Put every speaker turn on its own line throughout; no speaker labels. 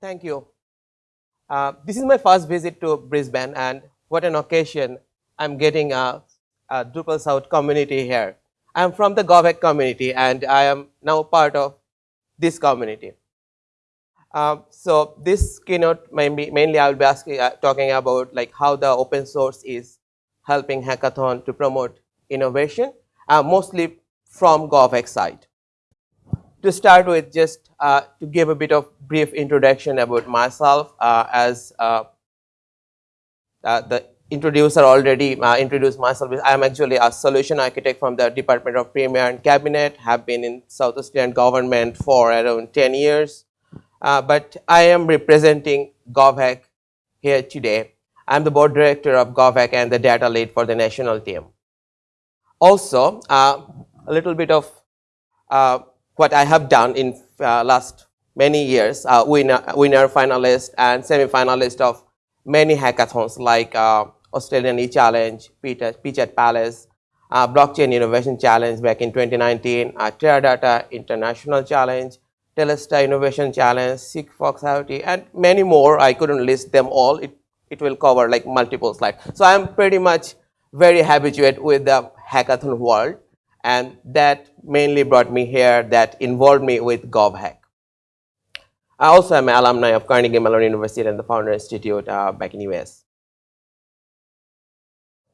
Thank you. Uh, this is my first visit to Brisbane and what an occasion I'm getting a, a Drupal South community here. I'm from the GovHack community and I am now part of this community. Um, so this keynote mainly, mainly I will be asking, uh, talking about like how the open source is helping hackathon to promote innovation, uh, mostly from GovHack side. To start with, just uh, to give a bit of brief introduction about myself, uh, as uh, uh, the introducer already uh, introduced myself. I am actually a solution architect from the Department of Premier and Cabinet, have been in South Australian government for around 10 years. Uh, but I am representing GovHack here today. I'm the board director of GovHack and the data lead for the national team. Also, a little bit of what I have done in uh, last many years, uh, winner, winner finalist and semi-finalist of many hackathons like uh, Australian e-challenge, Pitch at Palace, uh, Blockchain Innovation Challenge back in 2019, uh, Teradata International Challenge, Telstra Innovation Challenge, Sigfox IoT, and many more. I couldn't list them all. It, it will cover like multiple slides. So I'm pretty much very habituated with the hackathon world, and that mainly brought me here, that involved me with GovHack. I also am an alumni of Carnegie Mellon University and the Founder Institute uh, back in US.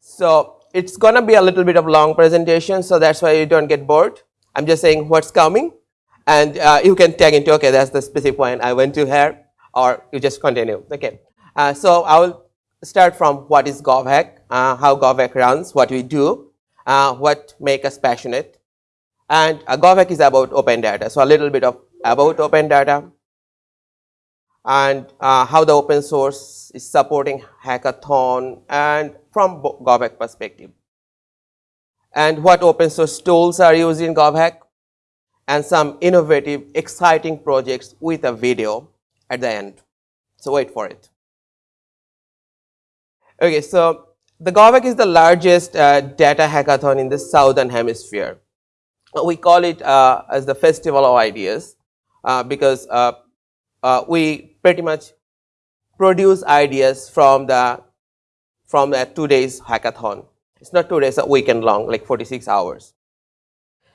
So it's gonna be a little bit of long presentation, so that's why you don't get bored. I'm just saying what's coming, and uh, you can tag into, okay, that's the specific point I went to here, or you just continue, okay. Uh, so I will start from what is GovHack, uh, how GovHack runs, what we do, uh, what make us passionate, and uh, GovHack is about open data. So a little bit of about open data, and uh, how the open source is supporting hackathon and from GovHack perspective. And what open source tools are used in GovHack and some innovative, exciting projects with a video at the end. So wait for it. Okay, so the GovHack is the largest uh, data hackathon in the southern hemisphere. We call it uh, as the Festival of Ideas uh, because uh, uh, we pretty much produce ideas from the from a two days hackathon. It's not two days, a weekend long, like 46 hours.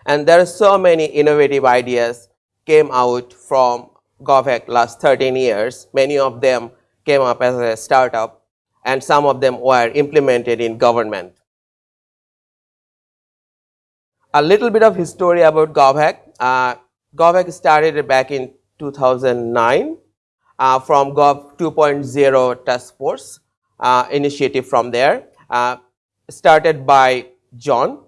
And there are so many innovative ideas came out from GovHack last 13 years. Many of them came up as a startup and some of them were implemented in government. A little bit of history about GovHack. Uh, GovHack started back in 2009 uh, from Gov 2.0 task force uh, initiative from there, uh, started by John.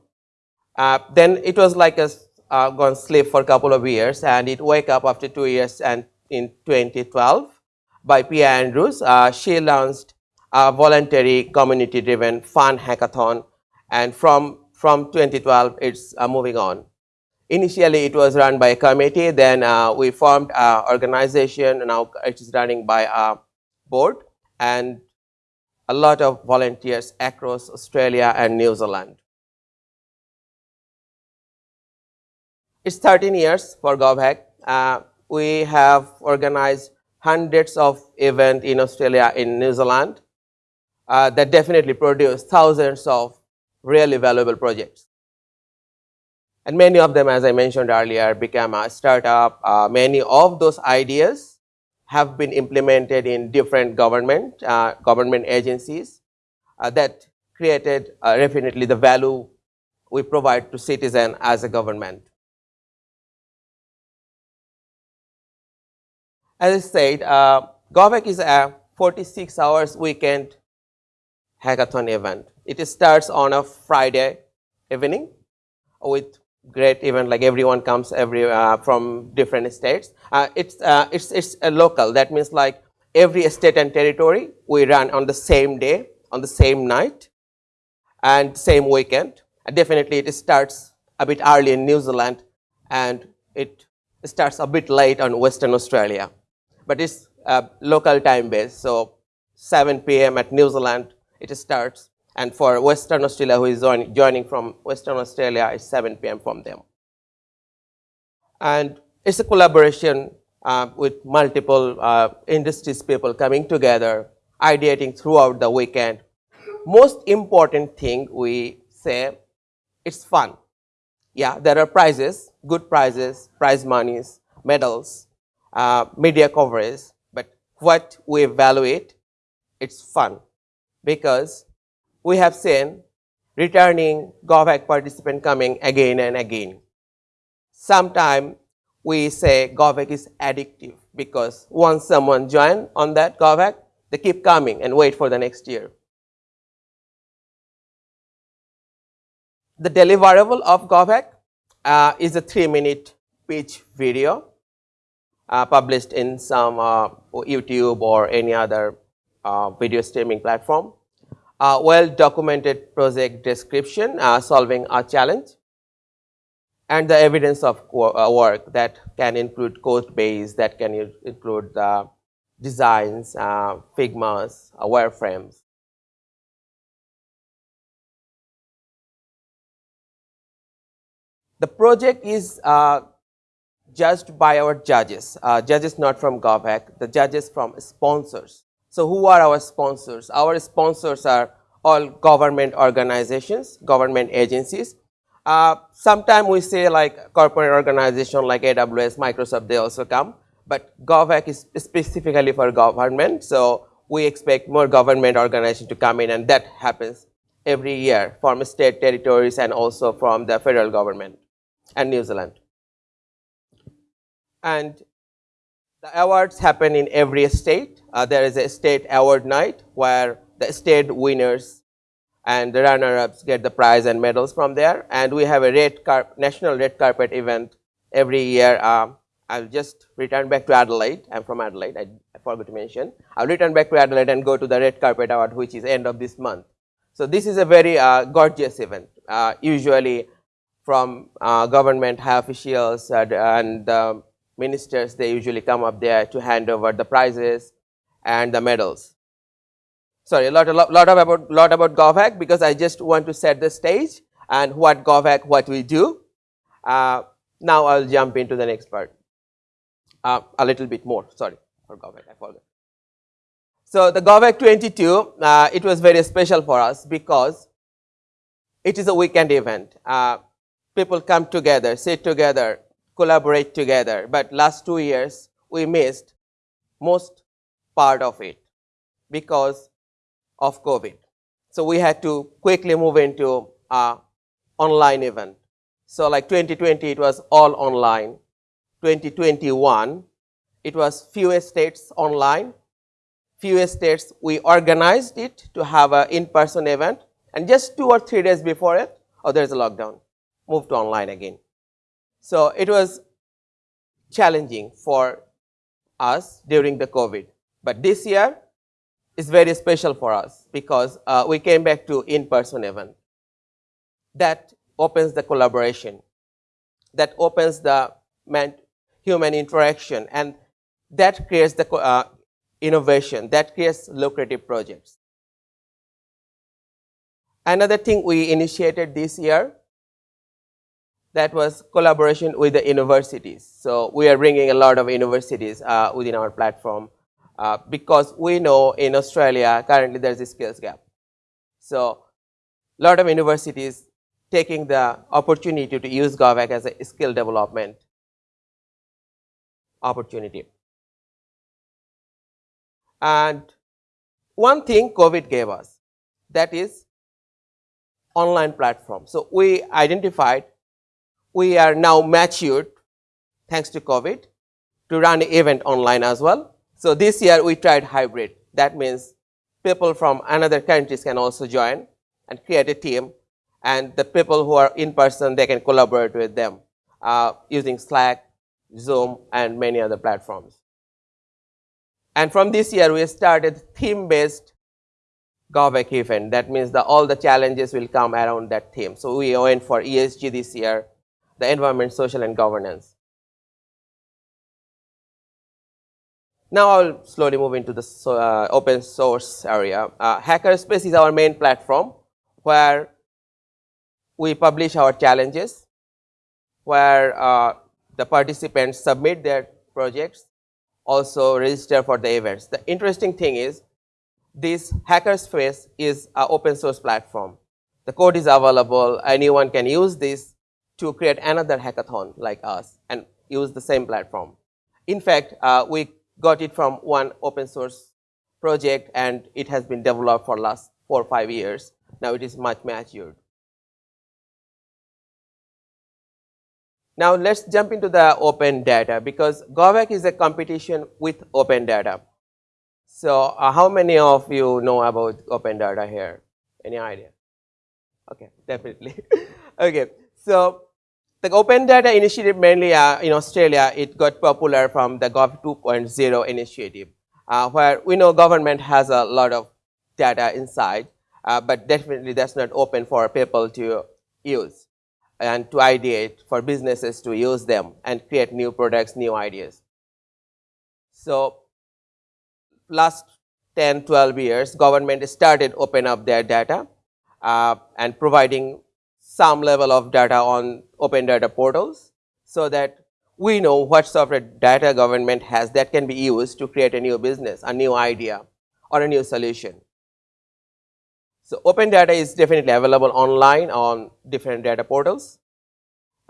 Uh, then it was like a uh, gone sleep for a couple of years and it wake up after two years and in 2012 by Pia Andrews. Uh, she launched a voluntary community driven fun hackathon and from, from 2012 it's moving on. Initially, it was run by a committee. Then uh, we formed an organization. Now it is running by a board and a lot of volunteers across Australia and New Zealand. It's 13 years for GovHack. Uh, we have organized hundreds of events in Australia in New Zealand uh, that definitely produce thousands of really valuable projects. And many of them, as I mentioned earlier, became a startup. Uh, many of those ideas have been implemented in different government, uh, government agencies uh, that created uh, definitely the value we provide to citizen as a government. As I said, uh, GovHack is a 46 hours weekend hackathon event. It starts on a Friday evening with great event like everyone comes every uh, from different states uh, it's uh, it's it's a local that means like every state and territory we run on the same day on the same night and same weekend and definitely it starts a bit early in New Zealand and it starts a bit late on Western Australia but it's uh, local time based so 7 p.m. at New Zealand it starts and for Western Australia, who is joining from Western Australia, it's 7 p.m. from them. And it's a collaboration uh, with multiple uh, industries people coming together, ideating throughout the weekend. Most important thing we say, it's fun. Yeah, there are prizes, good prizes, prize monies, medals, uh, media coverage, but what we evaluate, it's fun because we have seen returning GovHack participant coming again and again. Sometimes we say GovHack is addictive because once someone join on that GovHack, they keep coming and wait for the next year. The deliverable of GovHack uh, is a three minute pitch video uh, published in some uh, YouTube or any other uh, video streaming platform. well documented project description uh, solving a challenge and the evidence of uh, work that can include code base, that can include the designs, uh, Figmas, uh, wireframes. The project is uh, judged by our judges, uh, judges not from GovHack, the judges from sponsors. So who are our sponsors? Our sponsors are all government organizations, government agencies. Uh, Sometimes we say like corporate organization like AWS, Microsoft, they also come, but GovHack is specifically for government. So we expect more government organization to come in and that happens every year from state territories and also from the federal government and New Zealand. And the awards happen in every state. Uh, there is a state award night where the state winners and the runner-ups get the prize and medals from there. And we have a red national red carpet event every year. Um, I'll just return back to Adelaide. I'm from Adelaide. I, I, forgot to mention. I'll return back to Adelaide and go to the red carpet award, which is end of this month. So this is a very uh, gorgeous event. Uh, usually, from uh, government high officials and um, ministers, they usually come up there to hand over the prizes and the medals. Sorry, a lot, a lot, lot of about, lot about GovHack because I just want to set the stage and what GovHack, what we do. Uh, now I'll jump into the next part. Uh, a little bit more, sorry, for GovHack, I forgot. So the GovHack 22, uh, it was very special for us because it is a weekend event. Uh, people come together, sit together, collaborate together. But last two years, we missed most part of it because of COVID. So we had to quickly move into a online event. So like 2020, it was all online. 2021, it was few states online. Few states, we organized it to have an in-person event. And just two or three days before it, oh, there's a lockdown, moved to online again. So it was challenging for us during the COVID. But this year, is very special for us because uh, we came back to in-person event. That opens the collaboration, that opens the human interaction, and that creates the uh, innovation, that creates lucrative projects. Another thing we initiated this year that was collaboration with the universities. So we are bringing a lot of universities uh, within our platform uh, because we know in Australia currently there is a skills gap. So a lot of universities taking the opportunity to use GovHack as a skill development opportunity. And one thing COVID gave us that is online platform. So we identified we are now matured thanks to COVID to run the event online as well so this year we tried hybrid. That means people from another countries can also join and create a team and the people who are in person, they can collaborate with them uh, using Slack, Zoom and many other platforms. And from this year, we started theme-based GovHack event. That means that all the challenges will come around that theme. So we went for ESG this year, the environment, social and governance. Now I'll slowly move into the uh, open source area. Uh, Hackerspace is our main platform where we publish our challenges, where uh, the participants submit their projects also register for the events. The interesting thing is this hackerspace is an open source platform. The code is available. Anyone can use this to create another hackathon like us and use the same platform. In fact, uh, we got it from one open source project and it has been developed for last four or five years. Now it is much matured. Now let's jump into the open data because GovHack is a competition with open data. So uh, how many of you know about open data here? Any idea? Okay, definitely. okay, so the open data initiative mainly uh, in Australia, it got popular from the Gov 2.0 initiative, uh, where we know government has a lot of data inside, uh, but definitely that's not open for people to use and to ideate for businesses to use them and create new products, new ideas. So last 10, 12 years, government started open up their data uh, and providing some level of data on open data portals so that we know what sort of data government has that can be used to create a new business, a new idea or a new solution. So open data is definitely available online on different data portals.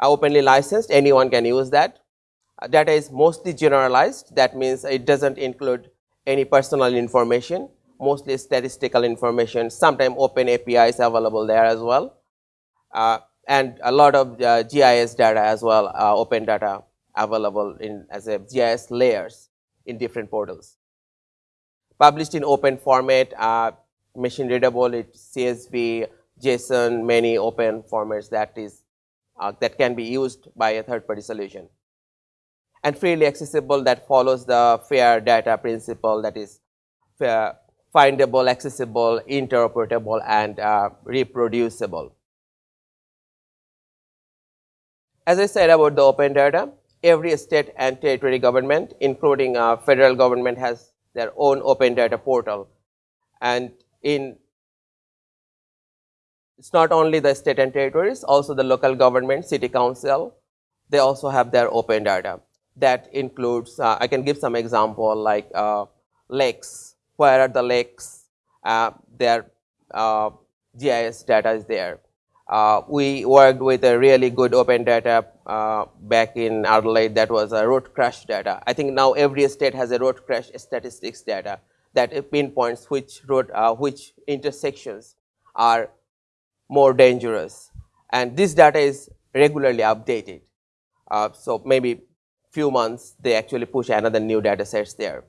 Uh, openly licensed, anyone can use that. Uh, data is mostly generalized, that means it doesn't include any personal information, mostly statistical information, sometimes open APIs available there as well. Uh, and a lot of uh, GIS data as well, open data available in as a GIS layers in different portals. Published in open format, uh, machine readable, it's CSV, JSON, many open formats that is uh, that can be used by a third party solution. And freely accessible that follows the fair data principle that is fair, findable, accessible, interoperable and uh, reproducible. As I said about the open data, every state and territory government including uh, federal government has their own open data portal and in it's not only the state and territories, also the local government, city council, they also have their open data. That includes, uh, I can give some example like uh, lakes, where are the lakes, uh, their uh, GIS data is there. Uh, we worked with a really good open data uh, back in Adelaide that was a road crash data. I think now every state has a road crash statistics data that pinpoints which road, uh, which intersections are more dangerous. And this data is regularly updated. So maybe few months they actually push another new data sets there.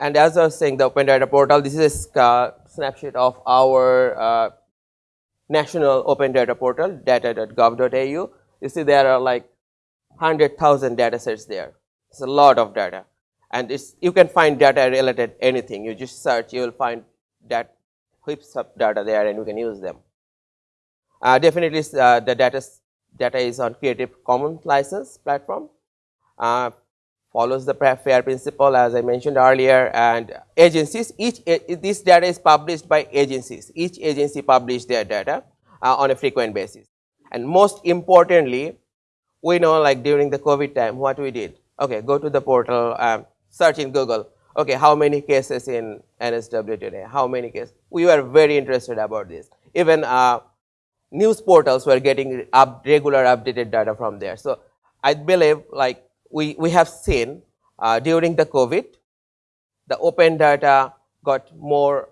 And as I was saying, the Open Data Portal, this is a snapshot of our uh, national Open Data Portal, data.gov.au. You see there are like 100,000 data sets there. It's a lot of data. And it's, you can find data related anything. You just search, you will find that heaps of data there and you can use them. Uh, definitely uh, the data, data is on Creative Commons license platform. Uh, follows the FAIR principle as I mentioned earlier and agencies, each this data is published by agencies. Each agency publish their data uh, on a frequent basis. And most importantly, we know like during the COVID time, what we did? Okay, go to the portal, um, search in Google. Okay, how many cases in NSW today? How many cases? We were very interested about this. Even uh, news portals were getting up regular updated data from there. So I believe like we, we have seen uh, during the COVID, the open data got more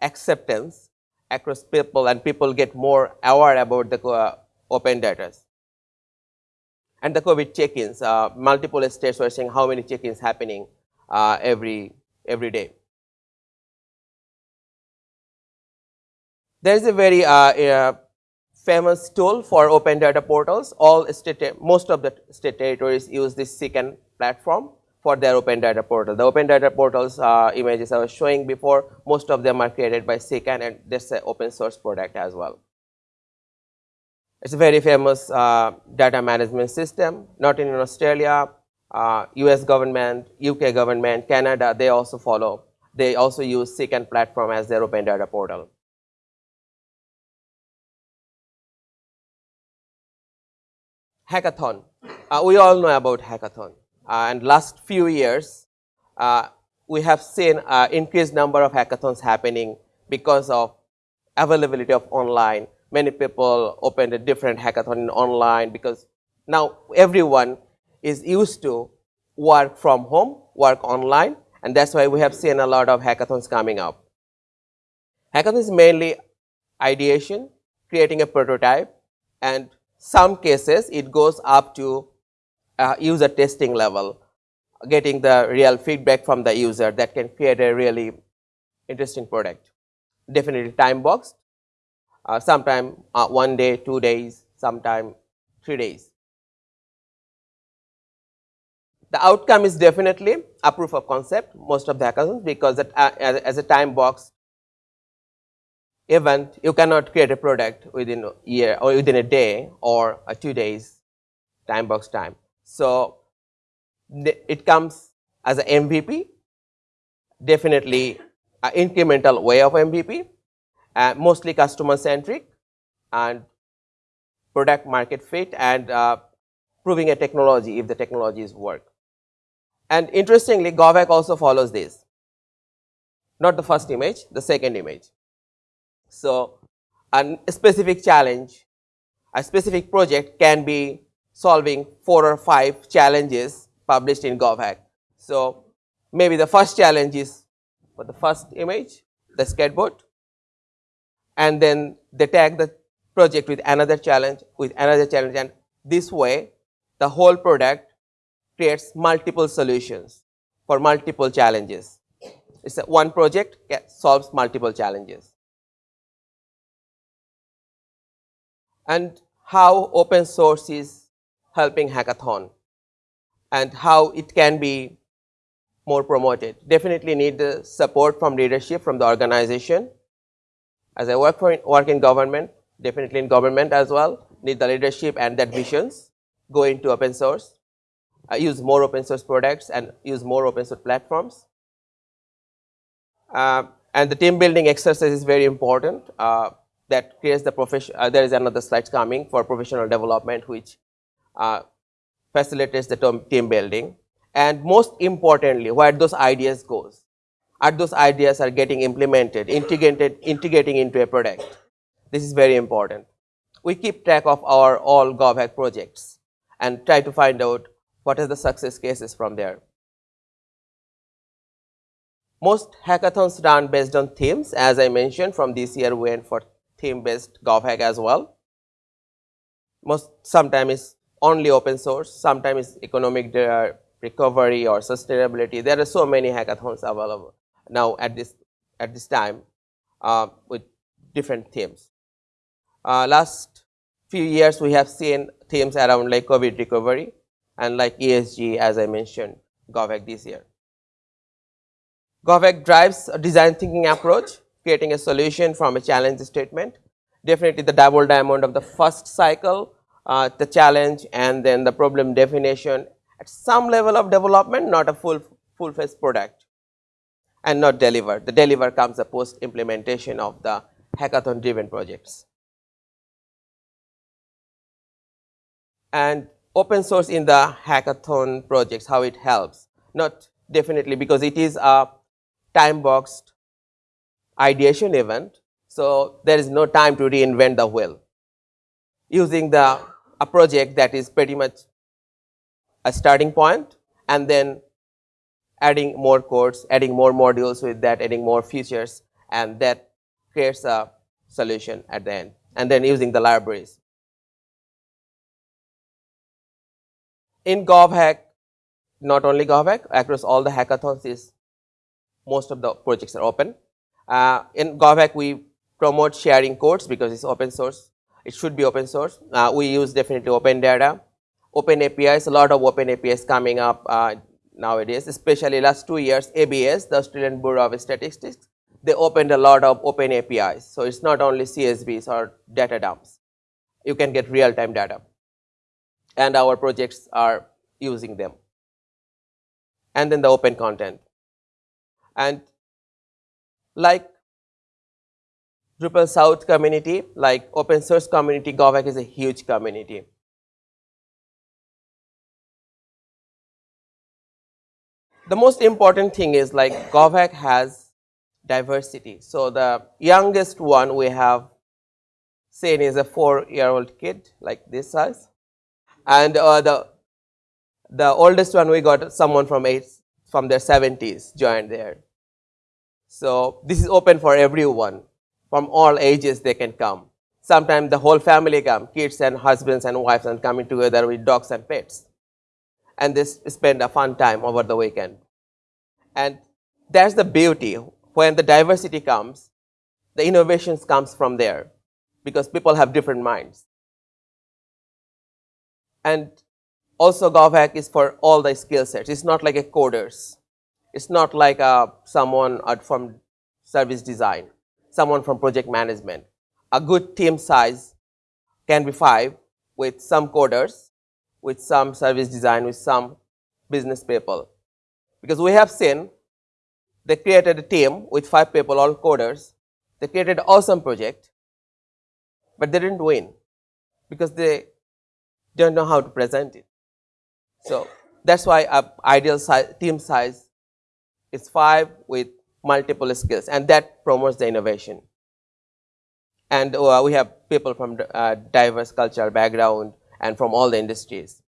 acceptance across people and people get more aware about the uh, open data. And the COVID check-ins, uh, multiple states were saying how many check-ins happening uh, every, every day. There is a very uh, uh, famous tool for open data portals. All state, most of the state territories use this CKAN platform for their open data portal. The open data portals uh, images I was showing before, most of them are created by CKAN and this is an open source product as well. It's a very famous uh, data management system, not in Australia, uh, US government, UK government, Canada, they also follow. They also use CKAN platform as their open data portal. Hackathon. Uh, we all know about hackathon. Uh, and last few years, uh, we have seen uh, increased number of hackathons happening because of availability of online. Many people opened a different hackathon in online because now everyone is used to work from home, work online, and that's why we have seen a lot of hackathons coming up. Hackathon is mainly ideation, creating a prototype, and some cases it goes up to uh, user testing level, getting the real feedback from the user that can create a really interesting product. Definitely time boxed, uh, sometime uh, one day, two days, sometime three days. The outcome is definitely a proof of concept most of the hackathons because that, uh, as, as, a time box event you cannot create a product within a year or within a day or a two days time box time. So, it comes as an MVP definitely an incremental way of MVP uh, mostly customer centric and product market fit and uh, proving a technology if the technologies work. And interestingly, GovHack also follows this, not the first image, the second image. So, a specific challenge, a specific project can be solving four or five challenges published in GovHack. So, maybe the first challenge is for the first image, the skateboard, and then they tag the project with another challenge, with another challenge, and this way the whole product creates multiple solutions for multiple challenges. It's a one project solves multiple challenges. And how open source is helping hackathon and how it can be more promoted. Definitely need the support from leadership from the organization. As I work for work in government, definitely in government as well, need the leadership and that visions go into open source uh, use more open source products and use more open source platforms. Uh, and the team building exercise is very important uh, that creates the profession, uh, there is another slide coming for professional development which uh, facilitates the team building. And most importantly, where those ideas goes, are those ideas are getting implemented, integrated, integrating into a product. This is very important. We keep track of our all GovHack projects and try to find out what are the success cases from there. Most hackathons run based on themes as I mentioned from this year we went for theme based GovHack as well. Most sometimes is only open source, sometimes it's economic recovery or sustainability. There are so many hackathons available now at this at this time uh, with different themes. Uh, last few years we have seen themes around like COVID recovery, and like ESG as I mentioned GovHack this year. GovHack drives a design thinking approach creating a solution from a challenge statement. Definitely the double diamond of the first cycle, uh, the challenge and then the problem definition at some level of development not a full full face product and not delivered. The deliver comes the post implementation of the hackathon driven projects. And open source in the hackathon projects, how it helps. Not definitely because it is a time boxed ideation event. So, there is no time to reinvent the wheel. Using the a project that is pretty much a starting point and then adding more codes, adding more modules with that, adding more features and that creates a solution at the end and then using the libraries. in GovHack, not only GovHack, across all the hackathons is most of the projects are open. Uh, in GovHack, we promote sharing codes because it's open source. It should be open source. Uh, we use definitely open data, open APIs, a lot of open APIs coming up uh, nowadays, especially last two years, ABS, the Australian Bureau of Statistics, they opened a lot of open APIs. So, it's not only CSVs or data dumps. You can get real time data and our projects are using them. And then the open content. And like Drupal South community, like open source community, GovHack is a huge community. The most important thing is like GovHack has diversity. So the youngest one we have seen is a four-year-old kid like this size. And uh, the, the oldest one we got someone from, eight, from their 70s joined there. So this is open for everyone from all ages they can come. Sometimes the whole family come, kids and husbands and wives and coming together with dogs and pets. And they spend a fun time over the weekend. And that's the beauty. When the diversity comes, the innovations comes from there because people have different minds. And also GovHack is for all the skill sets. It's not like a coders. It's not like a, uh, someone from service design, someone from project management. A good team size can be five with some coders, with some service design, with some business people. Because we have seen they created a team with five people, all coders. They created awesome project, but they didn't win because they don't know how to present it. So that's why our ideal team size is five with multiple skills, and that promotes the innovation. And uh, we have people from uh, diverse cultural background and from all the industries.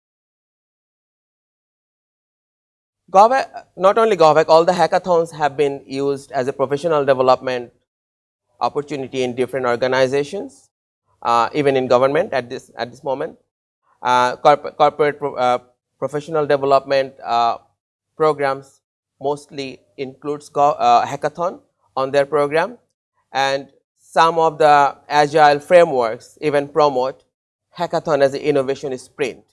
GovHack, not only GovHack, all the hackathons have been used as a professional development opportunity in different organizations, uh, even in government at this at this moment. Uh, corporate, corporate pro, uh, professional development uh, programs mostly includes uh, hackathon on their program, and some of the agile frameworks even promote hackathon as an innovation sprint.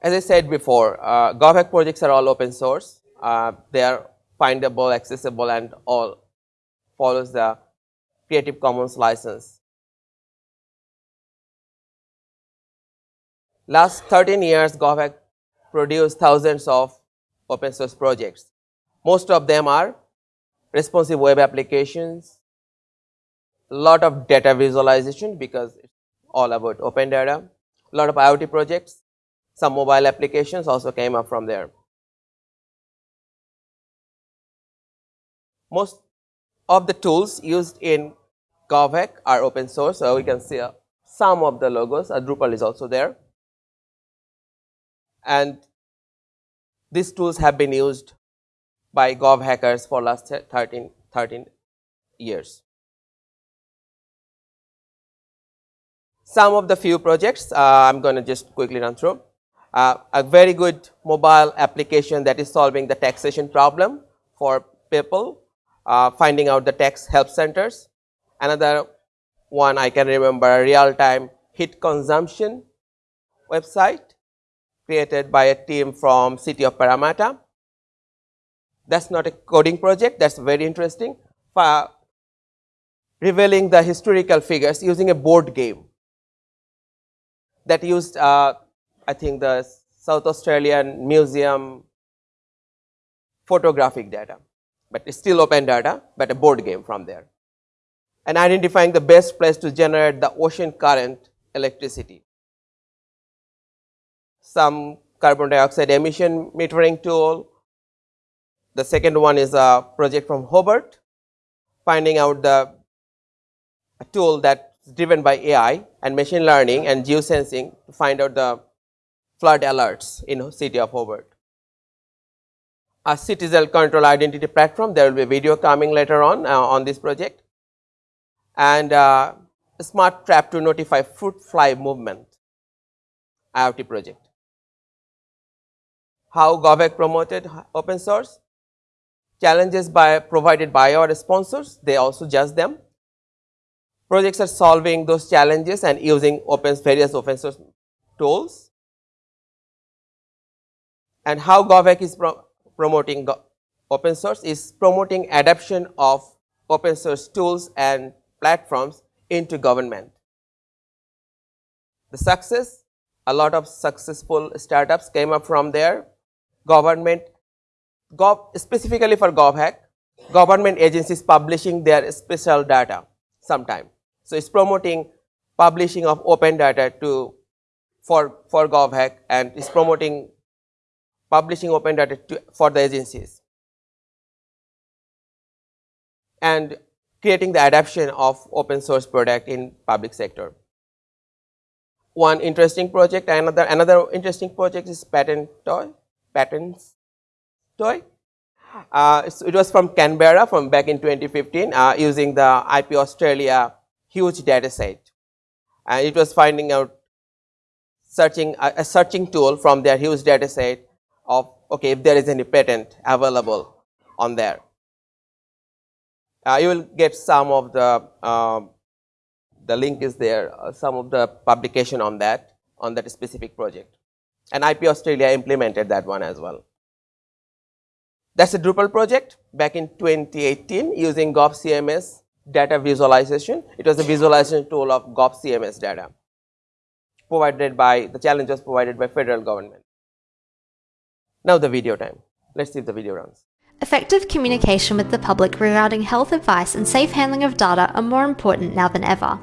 As I said before, uh, GovHack projects are all open source. Uh, they are findable, accessible, and all follows the Creative Commons license. Last 13 years, GovHack produced thousands of open source projects. Most of them are responsive web applications, a lot of data visualization because it's all about open data, a lot of IoT projects, some mobile applications also came up from there. Most of the tools used in GovHack are open source, so we can see uh, some of the logos. Uh, Drupal is also there. And these tools have been used by Gov hackers for last 13, 13 years. Some of the few projects uh, I'm going to just quickly run through uh, a very good mobile application that is solving the taxation problem for people, uh, finding out the tax help centers. Another one I can remember, a real-time heat consumption website created by a team from city of Parramatta. That's not a coding project, that's very interesting. For revealing the historical figures using a board game that used uh, I think the South Australian Museum photographic data, but it's still open data, but a board game from there. And identifying the best place to generate the ocean current electricity. Some carbon dioxide emission metering tool. The second one is a project from Hobart, finding out the tool that's driven by AI and machine learning and geosensing to find out the flood alerts in the city of Hobart. A citizen control identity platform, there will be a video coming later on uh, on this project. And uh, a smart trap to notify fruit fly movement IoT project. How GovHack promoted open source? Challenges by provided by our sponsors, they also judge them. Projects are solving those challenges and using open various open source tools and how GovHack is pro promoting open source is promoting adoption of open source tools and platforms into government. The success, a lot of successful startups came up from there. Government, gov, specifically for GovHack, government agencies publishing their special data sometime. So, it's promoting publishing of open data to for, for GovHack and is promoting publishing open data to, for the agencies and creating the adoption of open source product in public sector. One interesting project, another another interesting project is patent toy, patents toy. Uh, it was from Canberra from back in 2015 uh, using the IP Australia huge data set. And it was finding out searching a, a searching tool from their huge data set of okay if there is any patent available on there. Uh, you will get some of the um, the link is there uh, some of the publication on that on that specific project and IP Australia implemented that one as well. That is a Drupal project back in 2018 using GovCMS data visualization. It was a visualization tool of GovCMS data provided by the challenge was provided by federal government. Now the video time. Let's see if the video runs.
Effective communication with the public regarding health advice and safe handling of data are more important now than ever.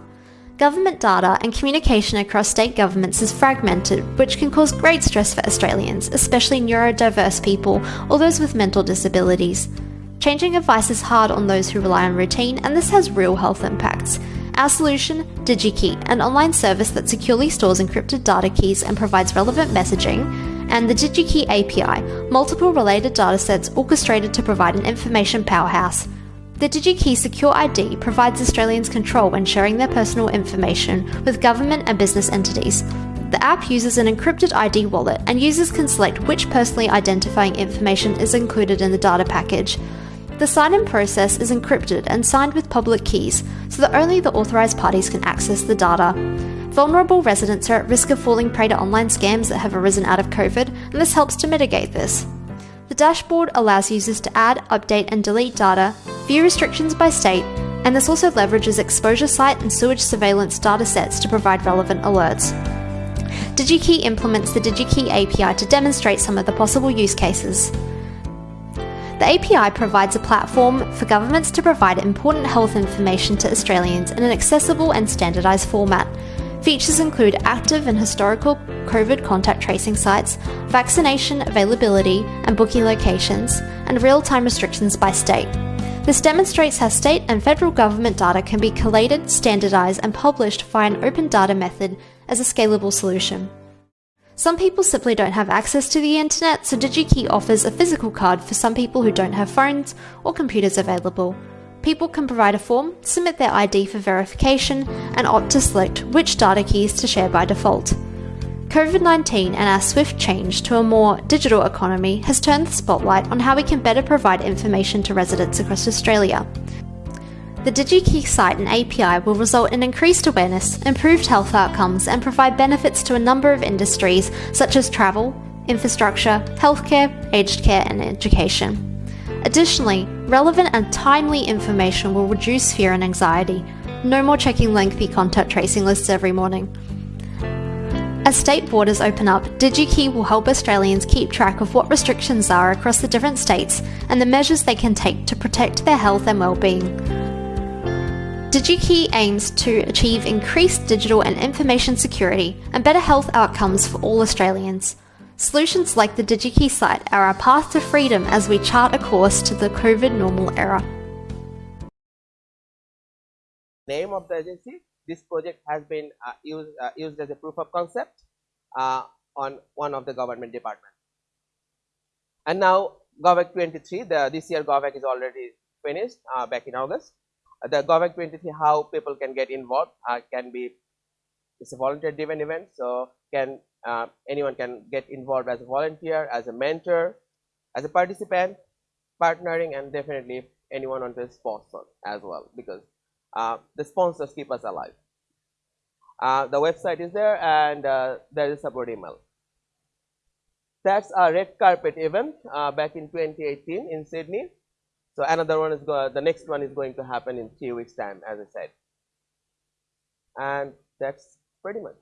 Government data and communication across state governments is fragmented, which can cause great stress for Australians, especially neurodiverse people or those with mental disabilities. Changing advice is hard on those who rely on routine, and this has real health impacts. Our solution, DigiKey, an online service that securely stores encrypted data keys and provides relevant messaging, and the DigiKey API, multiple related datasets orchestrated to provide an information powerhouse. The DigiKey Secure ID provides Australians control when sharing their personal information with government and business entities. The app uses an encrypted ID wallet, and users can select which personally identifying information is included in the data package. The sign in process is encrypted and signed with public keys so that only the authorised parties can access the data. Vulnerable residents are at risk of falling prey to online scams that have arisen out of COVID, and this helps to mitigate this. The dashboard allows users to add, update, and delete data, view restrictions by state, and this also leverages exposure site and sewage surveillance datasets to provide relevant alerts. DigiKey implements the DigiKey API to demonstrate some of the possible use cases. The API provides a platform for governments to provide important health information to Australians in an accessible and standardised format. Features include active and historical COVID contact tracing sites, vaccination availability and booking locations, and real time restrictions by state. This demonstrates how state and federal government data can be collated, standardised, and published via an open data method as a scalable solution. Some people simply don't have access to the internet, so DigiKey offers a physical card for some people who don't have phones or computers available. People can provide a form, submit their ID for verification, and opt to select which data keys to share by default. COVID 19 and our swift change to a more digital economy has turned the spotlight on how we can better provide information to residents across Australia. The DigiKey site and API will result in increased awareness, improved health outcomes, and provide benefits to a number of industries such as travel, infrastructure, healthcare, aged care, and education. Additionally, relevant and timely information will reduce fear and anxiety. No more checking lengthy contact tracing lists every morning. As state borders open up, DigiKey will help Australians keep track of what restrictions are across the different states and the measures they can take to protect their health and well-being. DigiKey aims to achieve increased digital and information security and better health outcomes for all Australians. Solutions like the DigiKey site are our path to freedom as we chart a course to the COVID normal era.
Name of the agency, this project has been uh, used, uh, used as a proof of concept uh, on one of the government departments. And now GovHack 23, the, this year GovHack is already finished back in August the GovHack 23 how people can get involved can be it's a volunteer driven event so can uh, anyone can get involved as a volunteer as a mentor as a participant partnering and definitely anyone on the sponsor as well because uh, the sponsors keep us alive uh, the website is there and uh, there is a support email that's a red carpet event uh, back in 2018 in Sydney so another one is go the next one is going to happen in three weeks time as I said. And that's pretty much.